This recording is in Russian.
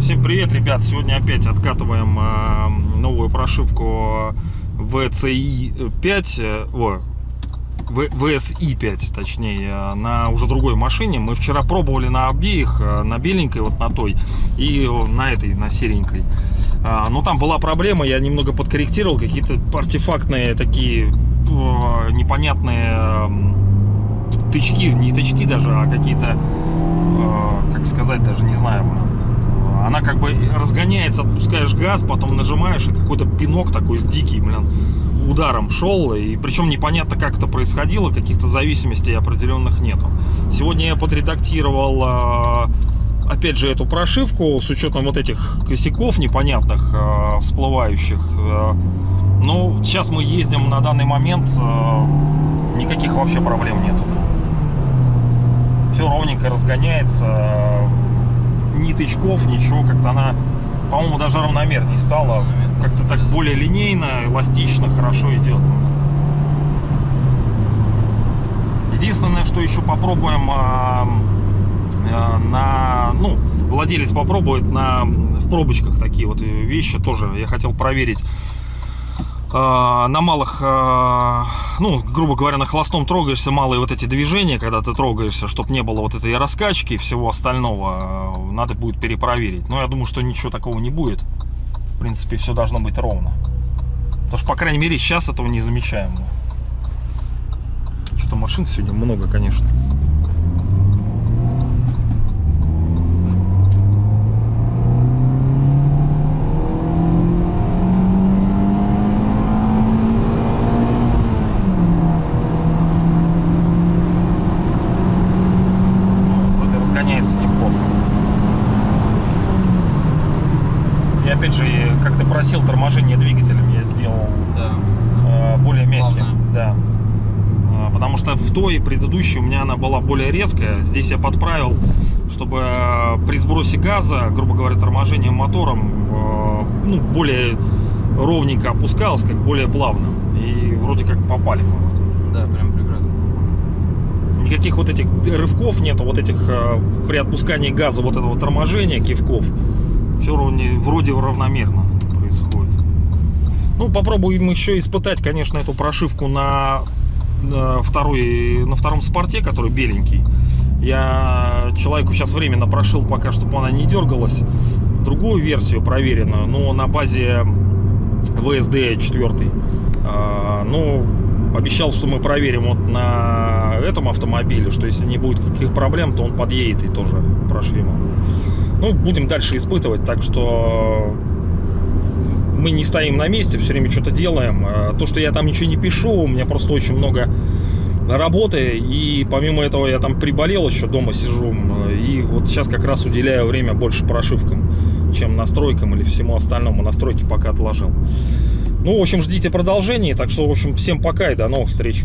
Всем привет, ребят! Сегодня опять откатываем э, новую прошивку VCI 5, э, о, VSI 5, точнее, э, на уже другой машине. Мы вчера пробовали на обеих, э, на беленькой, вот на той, и на этой, на серенькой. А, Но там была проблема, я немного подкорректировал, какие-то артефактные такие непонятные тычки, не тычки даже, а какие-то, как сказать, даже не знаю, она как бы разгоняется, отпускаешь газ, потом нажимаешь, и какой-то пинок такой дикий, блин, ударом шел. И причем непонятно, как это происходило, каких-то зависимостей определенных нету. Сегодня я подредактировал, а, опять же, эту прошивку с учетом вот этих косяков непонятных, а, всплывающих. А, Ну, сейчас мы ездим на данный момент, а, никаких вообще проблем нету. Все ровненько разгоняется, ни тычков, ничего, как-то она, по-моему, даже равномернее стала. Как-то так более линейно, эластично, хорошо идет. Единственное, что еще попробуем а, на, ну, владелец попробует на, в пробочках такие вот вещи тоже. Я хотел проверить а, на малых, а, ну, грубо говоря, на холостом трогаешься, малые вот эти движения, когда ты трогаешься, чтобы не было вот этой раскачки и всего остального, надо будет перепроверить. Но я думаю, что ничего такого не будет. В принципе, все должно быть ровно. Потому что, по крайней мере, сейчас этого не замечаем. Что-то машин сегодня много, конечно. Вроде разгоняется неплохо. И опять же, как ты просил, торможение двигателем я сделал Да. э, более мягким. Плавное. Да. Э, Потому что в той предыдущей у меня она была более резкая. Здесь я подправил, чтобы э, при сбросе газа, грубо говоря, торможением мотором, ну, более ровненько опускалось, как более плавно. И вроде как попали мы в это. Да, прям прекрасно. Никаких вот этих рывков нету, вот этих при отпускании газа вот этого торможения, кивков. Все вроде, вроде равномерно происходит. Ну, попробуем еще испытать, конечно, эту прошивку на, на второй, на втором спорте, который беленький. Я человеку сейчас временно прошил пока, чтобы она не дергалась. Другую версию проверенную, но на базе VSD 4. А, Ну, обещал, что мы проверим вот на этом автомобиле, что если не будет каких проблем, то он подъедет и тоже прошьем. его. Ну, будем дальше испытывать, так что мы не стоим на месте, все время что-то делаем. А То, что я там ничего не пишу, у меня просто очень много работы, и помимо этого я там приболел еще, дома сижу, и вот сейчас как раз уделяю время больше прошивкам, чем настройкам или всему остальному. Настройки пока отложил. Ну, в общем, ждите продолжения, так что, в общем, всем пока и до новых встреч.